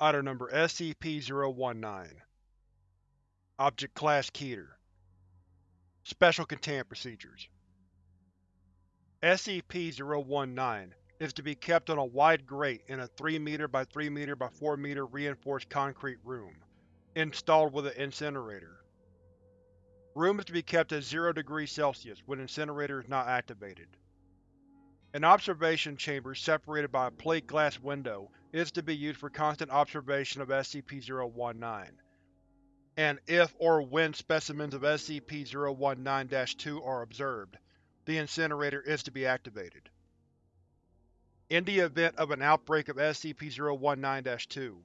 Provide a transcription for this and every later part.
Item Number SCP-019 Object Class Keter Special Containment Procedures SCP-019 is to be kept on a wide grate in a 3m by 3m by 4m reinforced concrete room, installed with an incinerator. Room is to be kept at 0 degrees Celsius when incinerator is not activated. An observation chamber separated by a plate glass window is to be used for constant observation of SCP-019, and if or when specimens of SCP-019-2 are observed, the incinerator is to be activated. In the event of an outbreak of SCP-019-2,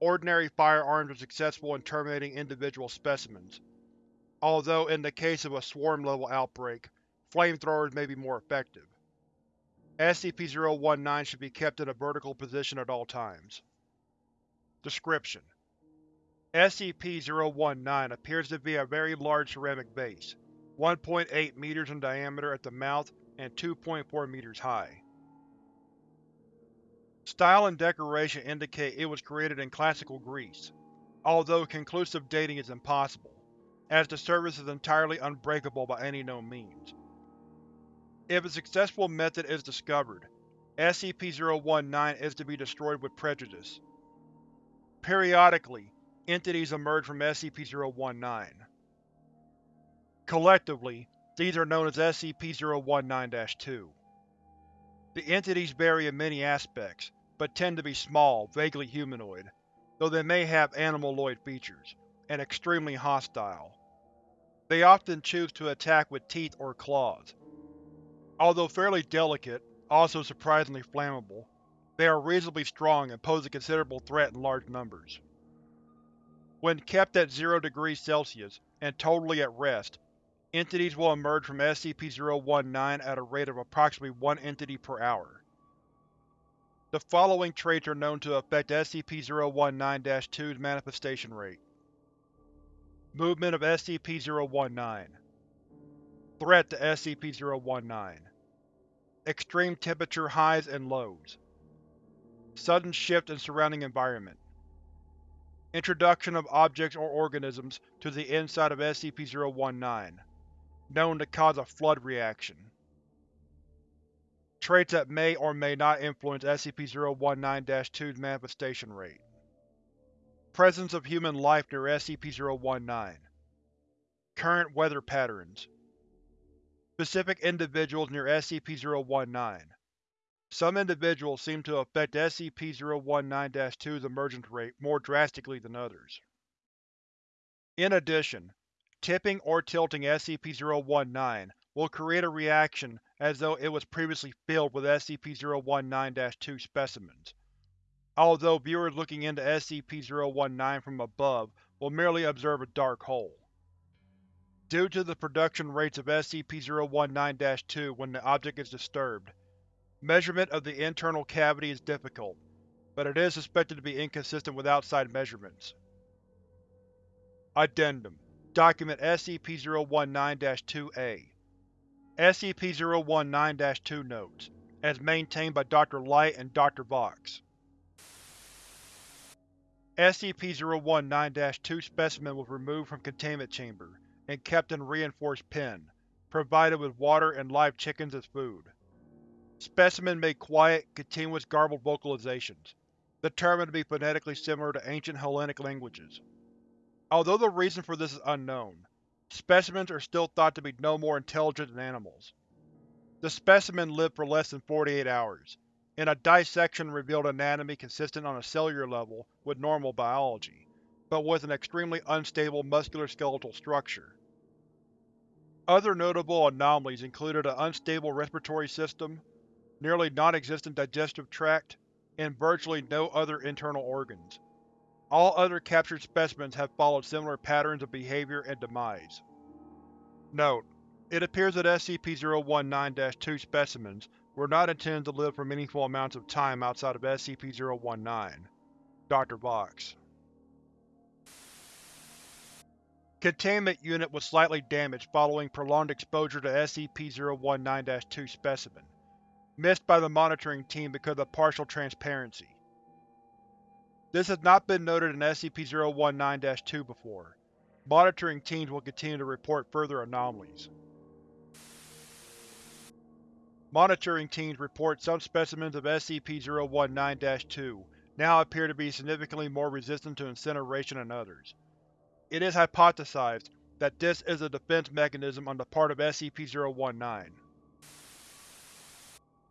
ordinary firearms are successful in terminating individual specimens, although in the case of a swarm-level outbreak, flamethrowers may be more effective. SCP-019 should be kept in a vertical position at all times. Description: SCP-019 appears to be a very large ceramic vase, 1.8 meters in diameter at the mouth and 2.4 meters high. Style and decoration indicate it was created in Classical Greece, although conclusive dating is impossible, as the surface is entirely unbreakable by any known means. If a successful method is discovered, SCP-019 is to be destroyed with prejudice. Periodically, entities emerge from SCP-019. Collectively, these are known as SCP-019-2. The entities vary in many aspects, but tend to be small, vaguely humanoid, though they may have animaloid features, and extremely hostile. They often choose to attack with teeth or claws, Although fairly delicate, also surprisingly flammable, they are reasonably strong and pose a considerable threat in large numbers. When kept at 0 degrees Celsius and totally at rest, entities will emerge from SCP-019 at a rate of approximately one entity per hour. The following traits are known to affect SCP-019-2's manifestation rate. Movement of SCP-019 Threat to SCP-019 Extreme temperature highs and lows. Sudden shift in surrounding environment. Introduction of objects or organisms to the inside of SCP-019, known to cause a flood reaction. Traits that may or may not influence SCP-019-2's manifestation rate. Presence of human life near SCP-019 Current weather patterns specific individuals near SCP-019. Some individuals seem to affect SCP-019-2's emergence rate more drastically than others. In addition, tipping or tilting SCP-019 will create a reaction as though it was previously filled with SCP-019-2 specimens, although viewers looking into SCP-019 from above will merely observe a dark hole. Due to the production rates of SCP-019-2 when the object is disturbed, measurement of the internal cavity is difficult, but it is suspected to be inconsistent with outside measurements. Addendum Document SCP-019-2-A SCP-019-2 Notes, as maintained by Dr. Light and Dr. Vox SCP-019-2 specimen was removed from containment chamber and kept in reinforced pen, provided with water and live chickens as food. Specimen made quiet, continuous garbled vocalizations, determined to be phonetically similar to ancient Hellenic languages. Although the reason for this is unknown, specimens are still thought to be no more intelligent than animals. The specimen lived for less than 48 hours, and a dissection revealed anatomy consistent on a cellular level with normal biology but with an extremely unstable musculoskeletal structure. Other notable anomalies included an unstable respiratory system, nearly non-existent digestive tract, and virtually no other internal organs. All other captured specimens have followed similar patterns of behavior and demise. Note: It appears that SCP-019-2 specimens were not intended to live for meaningful amounts of time outside of SCP-019. Dr. Vox Containment Unit was slightly damaged following prolonged exposure to SCP-019-2 specimen. Missed by the monitoring team because of partial transparency. This has not been noted in SCP-019-2 before. Monitoring teams will continue to report further anomalies. Monitoring teams report some specimens of SCP-019-2 now appear to be significantly more resistant to incineration than others. It is hypothesized that this is a defense mechanism on the part of SCP-019.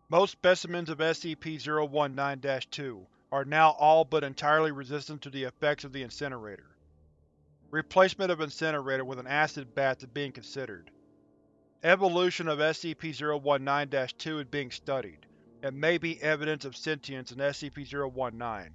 Most specimens of SCP-019-2 are now all but entirely resistant to the effects of the incinerator. Replacement of incinerator with an acid bath is being considered. Evolution of SCP-019-2 is being studied, and may be evidence of sentience in SCP-019.